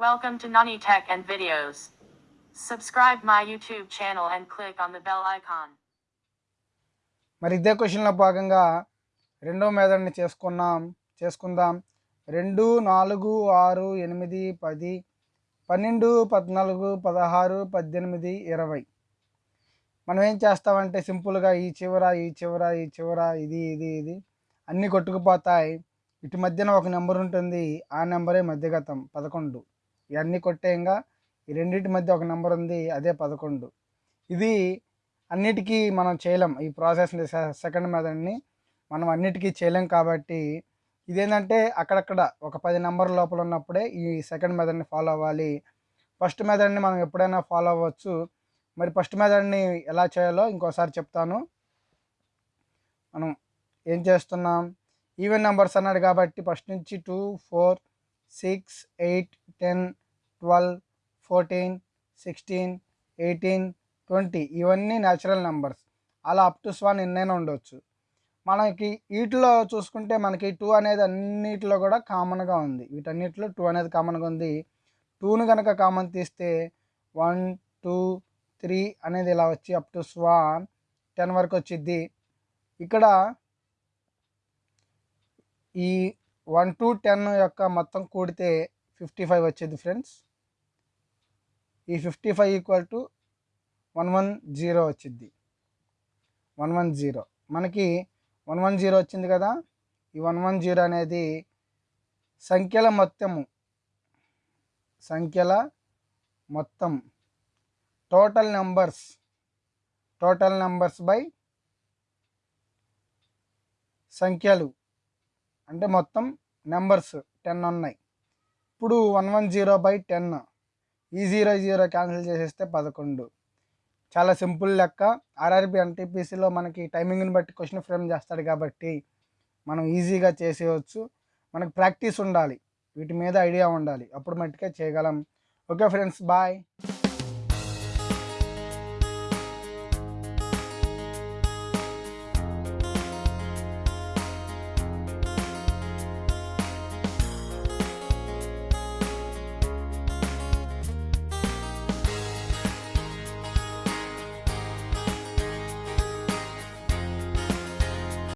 Welcome to Nani Tech and Videos. Subscribe my YouTube channel and click on the bell icon. మరి ఇదే క్వశ్చన్లో భాగంగా రెండో మెథడ్ని చేసుకున్నాం చేసుకుందాం రెండు నాలుగు ఆరు ఎనిమిది పది పన్నెండు పద్నాలుగు పదహారు పద్దెనిమిది ఇరవై మనం ఏం చేస్తామంటే సింపుల్గా ఈ చివర ఈ చివర ఈ చివర ఇది ఇది ఇది అన్నీ కొట్టుకుపోతాయి ఇటు మధ్యన ఒక నెంబర్ ఉంటుంది ఆ నెంబరే మధ్యగతం పదకొండు ఇవన్నీ కొట్టేయంగా ఈ రెండింటి మధ్య ఒక నెంబర్ ఉంది అదే పదకొండు. ఇది అన్నిటికీ మనం చేయలేం. ఈ ప్రాసెస్ సెకండ్ మెథడ్ని మనం అన్నిటికీ చేయలేం కాబట్టి ఇదేంటంటే అక్కడక్కడ ఒక పది నెంబర్ లోపల ఉన్నప్పుడే ఈ సెకండ్ మెథడ్ని ఫాలో అవ్వాలి. ఫస్ట్ మెథడ్ని మనం ఎప్పుడైనా ఫాలో అవ్వచ్చు. మరి ఫస్ట్ మెథడ్ని ఎలా చేయాలో ఇంకోసారి చెప్తాను. మనం ఏం చేస్తున్నాం? ఈవెన్ నెంబర్స్ అన్నాడు కాబట్టి ఫస్ట్ నుంచి two four six eight ten twelve fourteen sixteen eighteen twenty ఇవన్నీ న్యాచురల్ నెంబర్స్. అలా అప్ టు స్వాన్ ఎన్నైనా ఉండొచ్చు. మనకి వీటిలో చూసుకుంటే మనకి టూ అనేది అన్నిటిలో కూడా కామన్గా ఉంది. వీటన్నిటిలో టూ అనేది కామన్గా ఉంది. టూను కనుక కామన్ తీస్తే వన్ టూ త్రీ అనేది ఇలా వచ్చి అప్ టు స్వాన్ టెన్ వరకు వచ్చిద్ది. ఇక్కడ ఈ వన్ టు టెన్ యొక్క మొత్తం కూడితే ఫిఫ్టీ ఫైవ్ వచ్చేది ఫ్రెండ్స్. ఈ fifty five equal to one one zero వచ్చింది వన్ వన్ జీరో మనకి వన్ వన్ జీరో వచ్చింది కదా? ఈ వన్ వన్ జీరో అనేది సంఖ్యల మొత్తము. సంఖ్యల మొత్తం. Total numbers total numbers by సంఖ్యలు. అంటే మొత్తం నెంబర్స్ టెన్ ఉన్నాయి. ఇప్పుడు one one zero by ten ఈ జీరో జీరో క్యాన్సిల్ చేసేస్తే పదకొండు. చాలా సింపుల్ లెక్క. ఆర్ఆర్బి ఎన్టీపీసీలో మనకి టైమింగ్ని బట్టి క్వశ్చన్ ఫ్రేమ్ చేస్తాడు కాబట్టి మనం ఈజీగా చేసేయచ్చు. మనకు ప్రాక్టీస్ ఉండాలి. వీటి మీద ఐడియా ఉండాలి. అప్పుడు మట్టుకే చేయగలం. Okay friends bye.